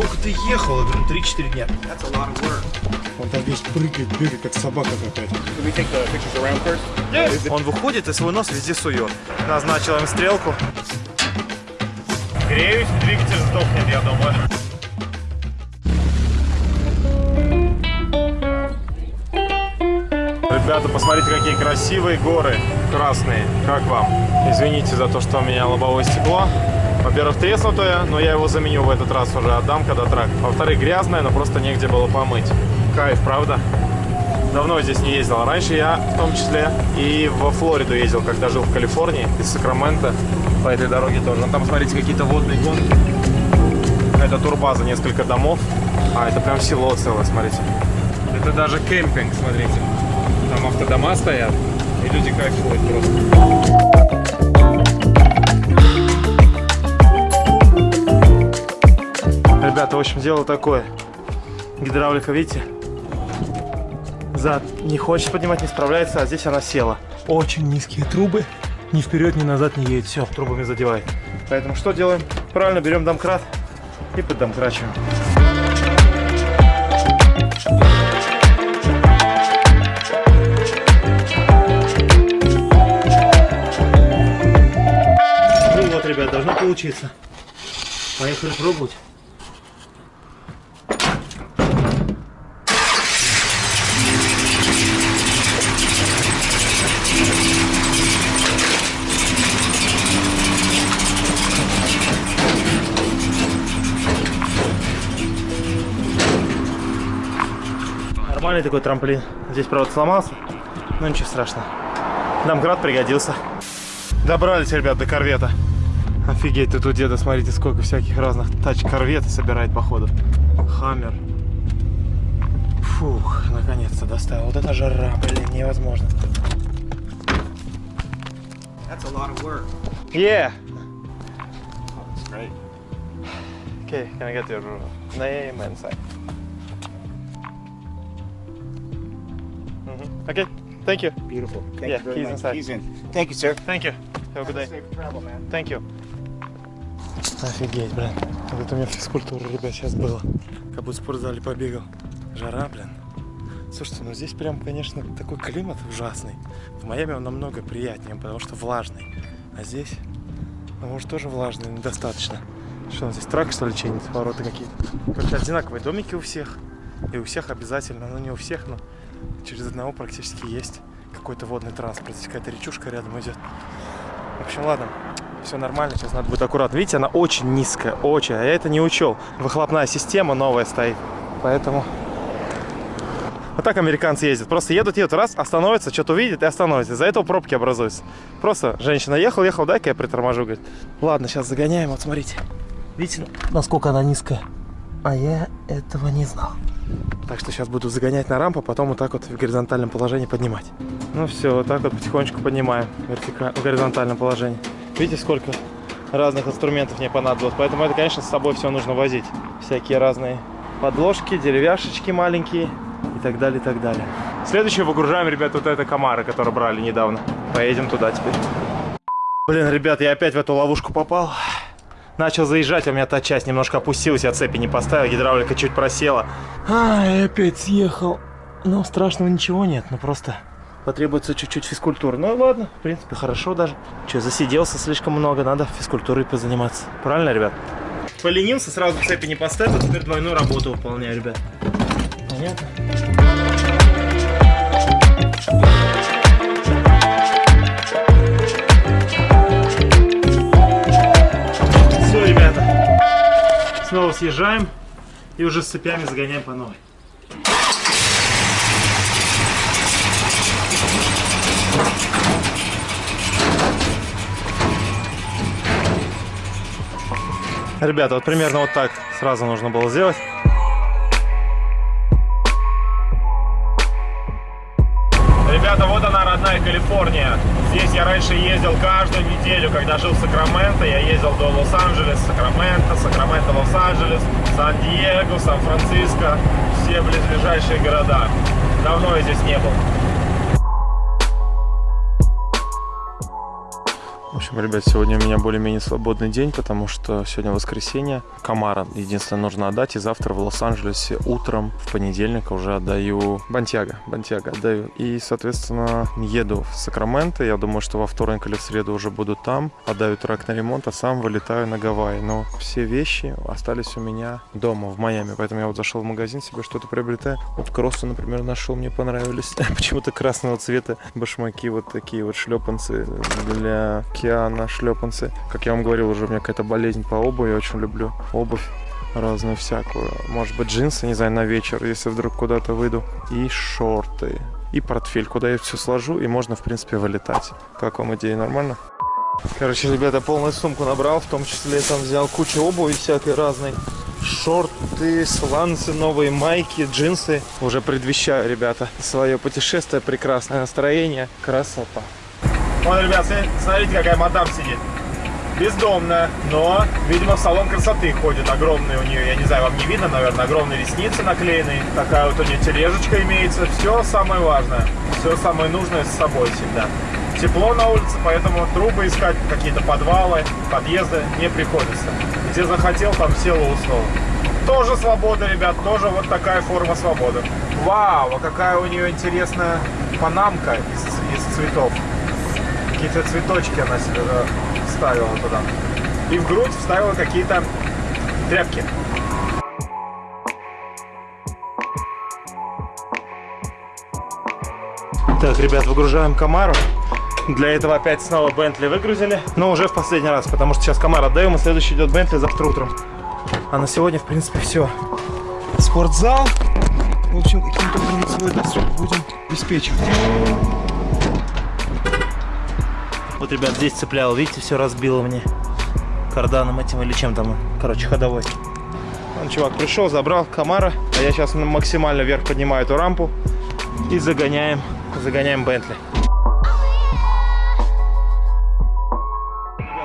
сколько ты ехал? Я говорю, 3-4 дня. Он там весь прыгает, бегает, как собака какая-то. First? Он выходит и свой нос везде сует. Назначил им стрелку. Греюсь, двигатель сдохнет, я думаю. Ребята, посмотрите, какие красивые горы красные. Как вам? Извините за то, что у меня лобовое стекло. Во-первых, треснутое, но я его заменю в этот раз уже отдам, когда трак. Во-вторых, грязное, но просто негде было помыть. Кайф, правда? Давно здесь не ездил. Раньше я в том числе и во Флориду ездил, когда жил в Калифорнии, из Сакрамента. По этой дороге тоже. Ну, там, смотрите, какие-то водные гонки. Это турбаза, несколько домов. А, это прям село целое, смотрите. Это даже кемпинг, смотрите. Там автодома стоят, и люди кайфуют просто. Ребята, в общем, дело такое. Гидравлика, видите? Зад не хочет поднимать, не справляется, а здесь она села. Очень низкие трубы. Ни вперед, ни назад не едет. Все, трубами задевает. Поэтому что делаем? Правильно, берем домкрат и поддомкрачиваем. Ну вот, ребят, должно получиться. Поехали пробовать. Нормальный такой трамплин. Здесь, правда, сломался, но ничего страшного. Домкрат пригодился. Добрались, ребят, до корвета. Офигеть, тут у деда, смотрите, сколько всяких разных тач-корветы собирает, походу. Хаммер. Фух, наконец-то доставил. Вот это жара, блин, невозможно. That's a lot of work. Yeah. Oh, that's great. Okay, can I get your name and sign? Okay, thank you. Beautiful. Thank Yeah, you very he's much. inside. He's in. Thank you, sir. Thank you. Have a good day. Safe travel, man. Thank you. Офигеть, блин. Вот это у меня физкультура, ребят, сейчас было. Как будто в спортзале побегал. Жара, блин. Слушайте, ну здесь прям, конечно, такой климат ужасный. В Майами он намного приятнее, потому что влажный. А здесь, ну, может, тоже влажный, недостаточно. Что, он здесь трак, что ли, чинит? Ворота какие-то. Короче, одинаковые домики у всех. И у всех обязательно, ну не у всех, но через одного практически есть какой-то водный транспорт. Здесь какая-то речушка рядом идет. В общем, ладно, все нормально, сейчас надо будет аккуратно. Видите, она очень низкая, очень, а я это не учел. Выхлопная система новая стоит, поэтому... Вот так американцы ездят. Просто едут, едут, раз, остановятся, что-то увидят и остановятся. Из-за этого пробки образуются. Просто женщина ехал, ехал, дай-ка я приторможу, говорит. Ладно, сейчас загоняем, вот смотрите. Видите, насколько она низкая? А я этого не знал. Так что сейчас буду загонять на рампу, потом вот так вот в горизонтальном положении поднимать. Ну все, вот так вот потихонечку поднимаем в горизонтальном положении. Видите, сколько разных инструментов мне понадобилось. Поэтому это, конечно, с собой все нужно возить. Всякие разные подложки, деревяшечки маленькие и так далее, и так далее. Следующее выгружаем, ребят, вот это комары, которые брали недавно. Поедем туда теперь. Блин, ребят, я опять в эту ловушку попал. Начал заезжать, а у меня та часть немножко опустилась, я цепи не поставил, гидравлика чуть просела. А, и опять съехал. Ну, страшного ничего нет, ну просто потребуется чуть-чуть физкультуры. Ну ладно, в принципе, хорошо даже. Че, засиделся слишком много, надо физкультурой позаниматься. Правильно, ребят? Поленился, сразу цепи не поставил, теперь двойную работу выполняю, ребят. Понятно? Снова съезжаем и уже с цепями загоняем по новой. Ребята, вот примерно вот так сразу нужно было сделать. Калифорния. Здесь я раньше ездил каждую неделю, когда жил в Сакраменто. Я ездил до Лос-Анджелес, Сакраменто, Сакраменто, Лос-Анджелес, Сан-Диего, Сан-Франциско. Все близлежащие города. Давно я здесь не был. Ребят, сегодня у меня более-менее свободный день, потому что сегодня воскресенье. Камара единственное нужно отдать, и завтра в Лос-Анджелесе утром, в понедельник, уже отдаю Бантьяго. Бантьяго отдаю. И, соответственно, еду в Сакраменто. Я думаю, что во вторник или в среду уже буду там. Отдаю трак на ремонт, а сам вылетаю на Гавайи. Но все вещи остались у меня дома, в Майами. Поэтому я вот зашел в магазин, себе что-то приобретаю. Вот кроссы, например, нашел, мне понравились. Почему-то красного цвета башмаки, вот такие вот шлепанцы для океана, шлепанцы. Как я вам говорил, уже у меня какая-то болезнь по обуви, я очень люблю обувь разную всякую. Может быть, джинсы, не знаю, на вечер, если вдруг куда-то выйду. И шорты. И портфель, куда я все сложу, и можно, в принципе, вылетать. Как вам идея, нормально? Короче, ребята, полную сумку набрал, в том числе там взял кучу обуви всякой разной. Шорты, сланцы, новые майки, джинсы. Уже предвещаю, ребята, свое путешествие, прекрасное настроение, красота. Вон, ребят, смотрите, какая мадам сидит. Бездомная, но, видимо, в салон красоты ходит. Огромный у нее, я не знаю, вам не видно, наверное, огромные ресницы наклеенные. Такая вот у нее тележечка имеется. Все самое важное, все самое нужное с собой всегда. Тепло на улице, поэтому трубы искать, какие-то подвалы, подъезды не приходится. Где захотел, там сел и уснул. Тоже свобода, ребят, тоже вот такая форма свободы. Вау, а какая у нее интересная панамка из, из цветов. Какие-то цветочки она себе вставила туда. И в грудь вставила какие-то тряпки. Так, ребят, выгружаем Камару. Для этого опять снова Бентли выгрузили. Но уже в последний раз, потому что сейчас Камар отдаем, и следующий идет Бентли завтра утром. А на сегодня, в принципе, все. Спортзал. В общем, каким-то свой досуг будем обеспечивать. Вот, ребят, здесь цеплял, видите, все разбило мне. Карданом этим или чем там, короче, ходовой. Он, чувак, пришел, забрал Камара, а я сейчас максимально вверх поднимаю эту рампу и загоняем, загоняем Бентли.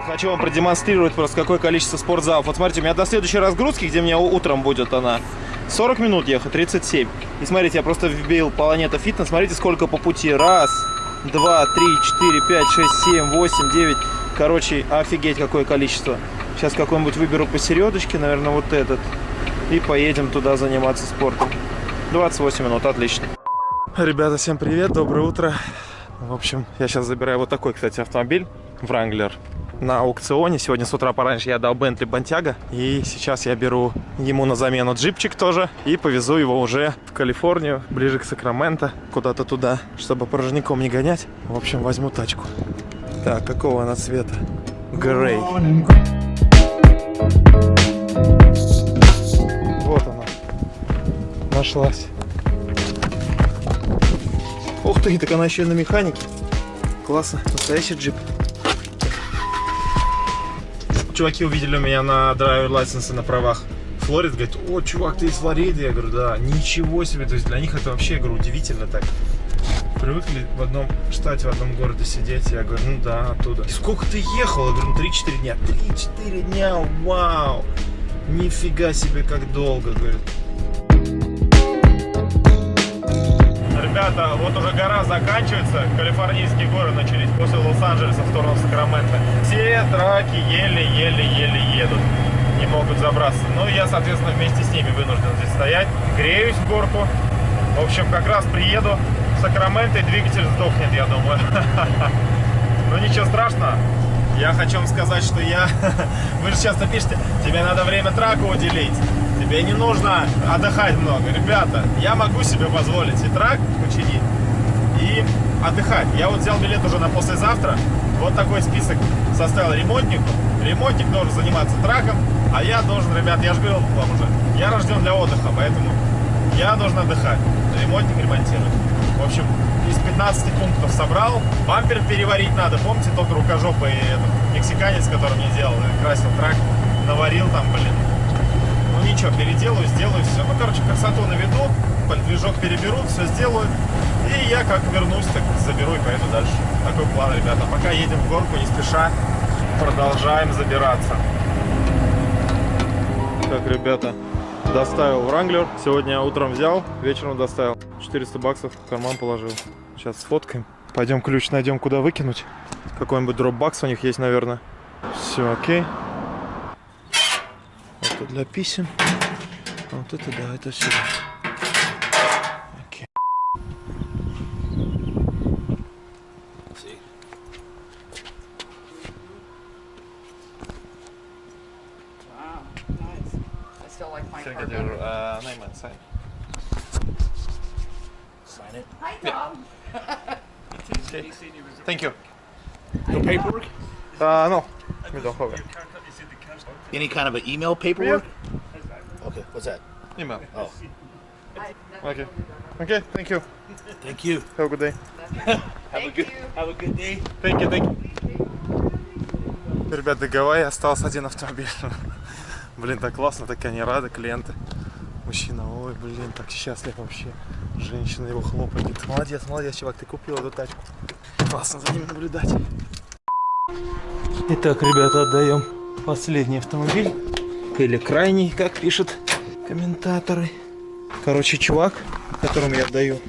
Хочу вам продемонстрировать просто какое количество спортзалов. Вот смотрите, у меня до следующей разгрузки, где мне утром будет она, 40 минут ехать, 37. И смотрите, я просто вбил Планета Фитнес. Смотрите, сколько по пути. Раз, два, три, четыре, пять, шесть, семь, восемь, девять. Короче, офигеть какое количество. Сейчас какой-нибудь выберу посередочке, наверное, вот этот. И поедем туда заниматься спортом. 28 минут, отлично. Ребята, всем привет, доброе утро. В общем, я сейчас забираю вот такой, кстати, автомобиль. Wrangler на аукционе. Сегодня с утра пораньше я дал Бентли Бантяга. И сейчас я беру ему на замену джипчик тоже. И повезу его уже в Калифорнию, ближе к Сакраменто, куда-то туда, чтобы порожняком не гонять. В общем, возьму тачку. Так, какого она цвета? Грей. Вот она. Нашлась. Ух ты, так она еще и на механике. Классно, настоящий джип чуваки увидели меня на драйвер лайсенсе на правах Флорид, говорит, о, чувак, ты из Флориды? Я говорю, да, ничего себе, то есть для них это вообще, я говорю, удивительно так. Привыкли в одном штате, в одном городе сидеть, я говорю, ну да, оттуда. И сколько ты ехал? Я говорю, ну 3-4 дня. 3-4 дня, вау! Нифига себе, как долго, говорит. Ребята, вот уже гора заканчивается, калифорнийские горы начались после Лос-Анджелеса в сторону Сакрамента. Все траки еле-еле-еле едут, не могут забраться. Ну, я, соответственно, вместе с ними вынужден здесь стоять. Греюсь в горку. В общем, как раз приеду в Сакраменто и двигатель сдохнет, я думаю. Ну, ничего страшного. Я хочу вам сказать, что я... Вы же часто пишете, тебе надо время трака уделить. Тебе не нужно отдыхать много. Ребята, я могу себе позволить и трак учинить, и отдыхать. Я вот взял билет уже на послезавтра. Вот такой список составил ремонтнику. Ремонтник должен заниматься траком, а я должен, ребят, я же говорил вам уже, я рожден для отдыха, поэтому я должен отдыхать. Ремонтник ремонтирует. В общем, из 15 пунктов собрал. Бампер переварить надо. Помните тот рукожопый этот, мексиканец, который мне делал, красил трак, наварил там, блин. Ничего, переделаю, сделаю все. Ну, короче, красоту наведу, движок переберу, все сделаю. И я как вернусь, так заберу и поеду дальше. Такой план, ребята. Пока едем в горку, не спеша, продолжаем забираться. Так, ребята, доставил Wrangler. Сегодня утром взял, вечером доставил. 400 баксов в карман положил. Сейчас сфоткаем. Пойдем ключ найдем, куда выкинуть. Какой-нибудь дропбакс у них есть, наверное. Все, окей. Это для писем. А вот это да, это сюда. Окей. Wow, nice. I still like my Can I car get your better. uh, name and sign? Sign it. Hi, Tom. Thank you. No paperwork? Uh, no, we don't have it. Any kind of an email paperwork? Okay, what's that? Email. Oh, Okay. Okay, thank you. thank you. Have a good day. Have a good have a good day. Thank you, thank you. Ребят, до Гавайи остался один автомобиль. Блин, так классно, так они рады, клиенты. Мужчина, ой, блин, так счастлив вообще. Женщина его хлопает. Говорит, молодец, молодец, чувак, ты купил эту тачку. Классно за ним наблюдать. Итак, ребята, отдаем последний автомобиль. Или крайний, как пишут комментаторы. Короче, чувак, которому я отдаю,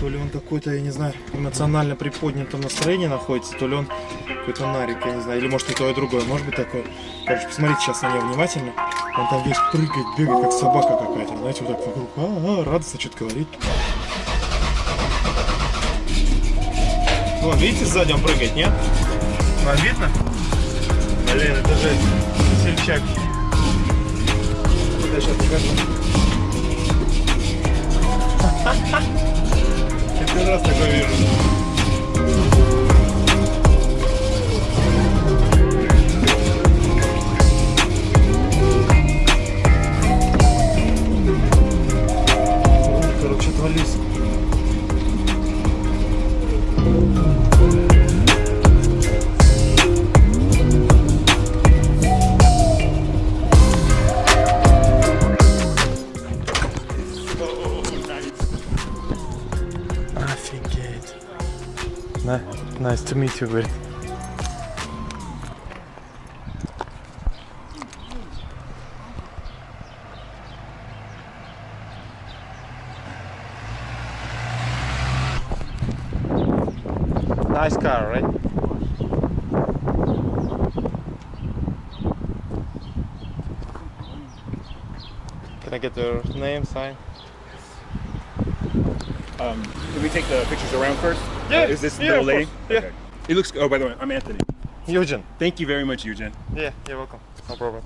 то ли он какой-то, я не знаю, эмоционально приподнятом настроении находится, то ли он какой-то нарик, я не знаю, или может и то, и другое, может быть такое. Короче, посмотрите сейчас на него внимательно. Он там весь прыгает, бегает, как собака какая-то, знаете, вот так вокруг, а, -а радостно что-то говорит. Вон, видите, сзади он прыгает, нет? Вам видно? Блин, это же весельчак. Я сейчас покажу. Первый раз такое вижу. Отвались. Nice to meet you, buddy. Nice car, right? Can I get your name, sign? Um, can we take the pictures around first? Yeah, is this yeah, the lady? yeah. Okay. It looks. Oh, by the way, I'm Anthony. Eugen. Thank you very much, Eugen. Yeah, you're welcome. No problem.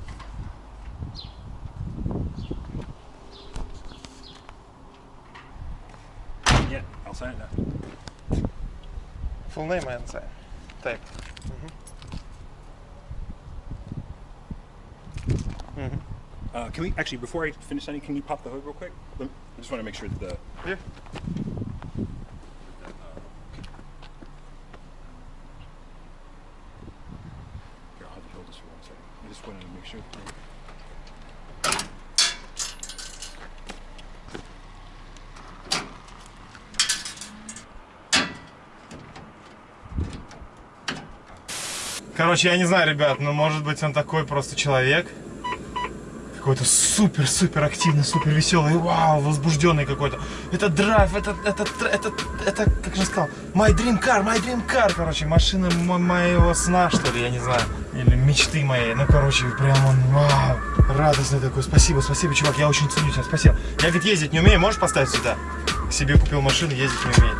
Yeah, I'll sign it now. Full name and sign. Type. Uh, can we actually, before I finish signing, can you pop the hood real quick? I just want to make sure that the. Yeah. Короче, я не знаю, ребят, но может быть он такой просто человек. Какой-то супер-супер активный, супер веселый, вау, возбужденный какой-то. Это драйв, это, это, это, это, как же сказал, my dream car, my dream car, короче, машина мо- моего сна, что ли, я не знаю, или мечты моей. Ну, короче, прям он, вау, радостный такой. Спасибо, спасибо, чувак, я очень ценю тебя, спасибо. Я ведь ездить не умею, можешь поставить сюда? Себе купил машину, ездить не умею.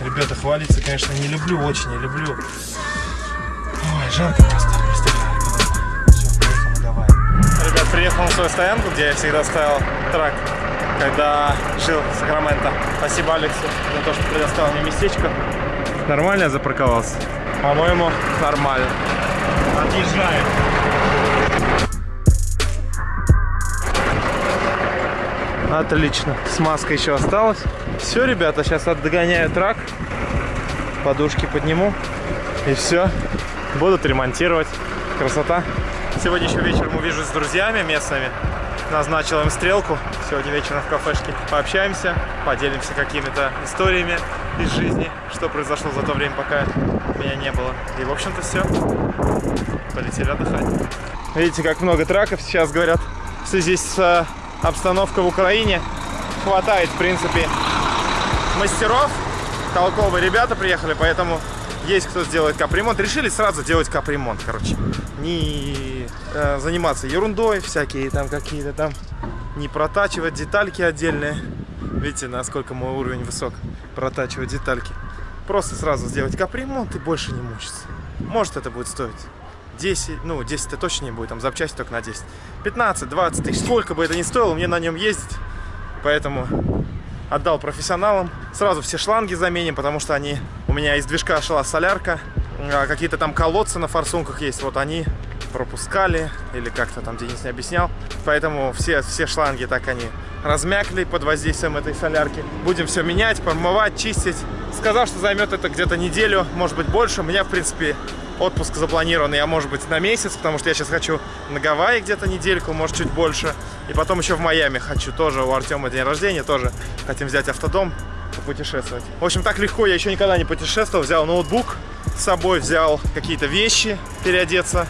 Ребята, хвалиться, конечно, не люблю, очень не люблю. Жарко просто. Ребят, приехал на свою стоянку, где я всегда ставил трак, когда жил в Сакраменто. Спасибо Алексу за то, что предоставил мне местечко. Нормально я запарковался? По-моему, нормально. Отъезжаем. Отлично. Смазка еще осталась. Все, ребята, сейчас отгоняю трак. Подушки подниму. И все. Будут ремонтировать. Красота. Сегодня еще вечером увижусь с друзьями местными. Назначил им стрелку. Сегодня вечером в кафешке пообщаемся, поделимся какими-то историями из жизни, что произошло за то время, пока меня не было. И, в общем-то, все. Полетели отдыхать. Видите, как много траков сейчас говорят в связи с э, обстановкой в Украине. Хватает, в принципе, мастеров толковые ребята приехали, поэтому есть кто сделает капремонт. Решили сразу делать капремонт, короче. Не э, заниматься ерундой, всякие там какие-то там, не протачивать детальки отдельные. Видите, насколько мой уровень высок, протачивать детальки. Просто сразу сделать капремонт и больше не мучиться. Может это будет стоить 10, ну 10 это точно не будет, там запчасти только на 10. 15, 20 тысяч, сколько бы это ни стоило, мне на нем ездить. Поэтому отдал профессионалам. Сразу все шланги заменим, потому что они... Меня из движка шла солярка. а Какие-то там колодцы на форсунках есть. Вот они пропускали. Или как-то там Денис не объяснял. Поэтому все, все шланги так они размякли под воздействием этой солярки. Будем все менять, промывать, чистить. Сказал, что займет это где-то неделю, может быть больше. У меня, в принципе, отпуск запланирован, я, может быть, на месяц, потому что я сейчас хочу на Гавайи где-то недельку, может, чуть больше. И потом еще в Майами хочу тоже, у Артема день рождения, тоже хотим взять автодом, путешествовать. В общем, так легко я еще никогда не путешествовал. Взял ноутбук с собой, взял какие-то вещи переодеться.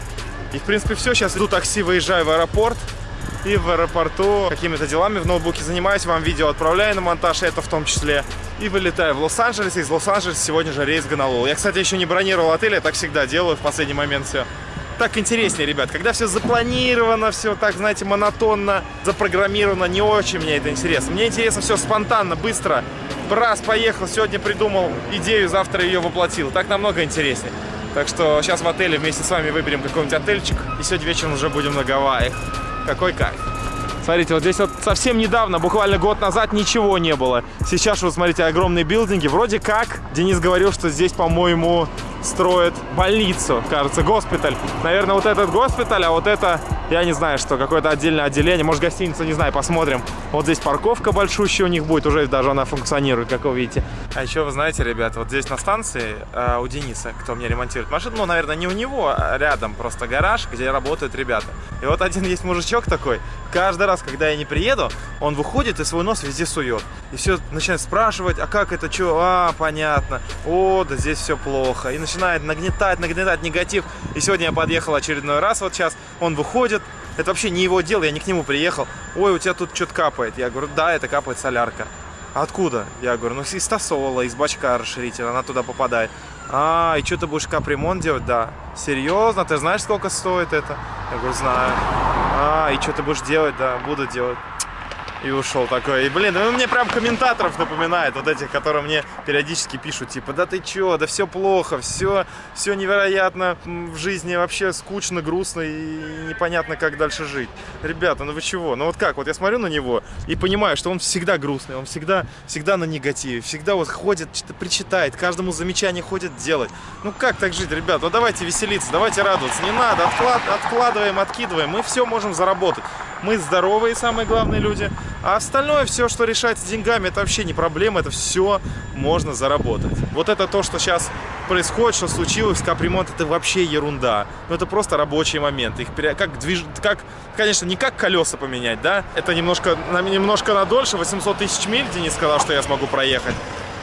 И, в принципе, все. Сейчас иду такси, выезжаю в аэропорт. И в аэропорту какими-то делами в ноутбуке занимаюсь, вам видео отправляю на монтаж, это в том числе. И вылетаю в Лос-Анджелес. Из Лос-Анджелеса сегодня же рейс в Гонолулу. Я, кстати, еще не бронировал отель, я так всегда делаю в последний момент все. Так интереснее, ребят, когда все запланировано, все так, знаете, монотонно, запрограммировано, не очень мне это интересно. Мне интересно все спонтанно, быстро. Раз, поехал, сегодня придумал идею, завтра ее воплотил. Так намного интереснее. Так что сейчас в отеле вместе с вами выберем какой-нибудь отельчик. И сегодня вечером уже будем на Гавайях. Какой кайф. Смотрите, вот здесь вот совсем недавно, буквально год назад, ничего не было. Сейчас вот, смотрите, огромные билдинги. Вроде как, Денис говорил, что здесь, по-моему, строят больницу, кажется, госпиталь. Наверное, вот этот госпиталь, а вот это, я не знаю, что, какое-то отдельное отделение. Может, гостиница, не знаю, посмотрим. Вот здесь парковка большущая у них будет, уже даже она функционирует, как вы видите. А еще, вы знаете, ребят, вот здесь на станции э, у Дениса, кто мне ремонтирует машину, ну, наверное, не у него, а рядом просто гараж, где работают ребята. И вот один есть мужичок такой, каждый раз, когда я не приеду, он выходит и свой нос везде сует. И все начинает спрашивать, а как это, что, а, понятно, о, да здесь все плохо. И начинает нагнетать, нагнетать негатив. И сегодня я подъехал очередной раз, вот сейчас он выходит, это вообще не его дело, я не к нему приехал. Ой, у тебя тут что-то капает. Я говорю, да, это капает солярка. Откуда? Я говорю, ну из тосола, из бачка расширителя, она туда попадает. А, и что ты будешь капремонт делать? Да. Серьезно? Ты знаешь, сколько стоит это? Я говорю, знаю. А, и что ты будешь делать? Да, буду делать. И ушел такой. И, блин, ну мне прям комментаторов напоминает, вот этих, которые мне периодически пишут, типа, да ты чё, да все плохо, все, все невероятно в жизни вообще скучно, грустно и непонятно, как дальше жить. Ребята, ну вы чего? Ну вот как, вот я смотрю на него и понимаю, что он всегда грустный, он всегда, всегда на негативе, всегда вот ходит, что-то причитает, каждому замечание ходит делать. Ну как так жить, ребят? Ну давайте веселиться, давайте радоваться. Не надо, отклад, откладываем, откидываем, мы все можем заработать. Мы здоровые, самые главные люди. А остальное, все, что решается деньгами, это вообще не проблема, это все можно заработать. Вот это то, что сейчас происходит, что случилось капремонт, это вообще ерунда. Ну, это просто рабочий момент. Их пере... как движ... как, конечно, не как колеса поменять, да? Это немножко, немножко на дольше, 800 тысяч миль, Денис сказал, что я смогу проехать.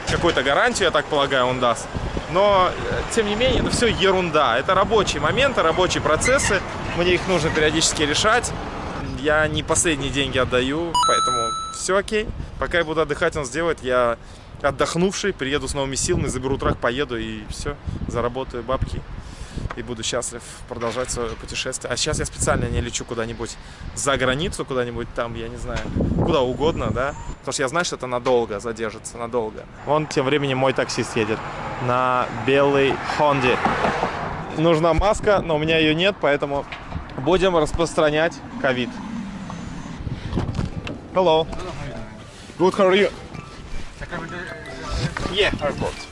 Какую-то гарантию, я так полагаю, он даст. Но, э, тем не менее, это все ерунда. Это рабочие моменты, рабочие процессы. Мне их нужно периодически решать. Я не последние деньги отдаю, поэтому все окей. Пока я буду отдыхать, он сделает. Я отдохнувший, приеду с новыми силами, заберу трак, поеду и все, заработаю бабки. И буду счастлив продолжать свое путешествие. А сейчас я специально не лечу куда-нибудь за границу, куда-нибудь там, я не знаю, куда угодно, да. Потому что я знаю, что это надолго задержится, надолго. Вон тем временем мой таксист едет на белой Хонде. Нужна маска, но у меня ее нет, поэтому будем распространять ковид. Hello. Good, how are you? Yeah, airport.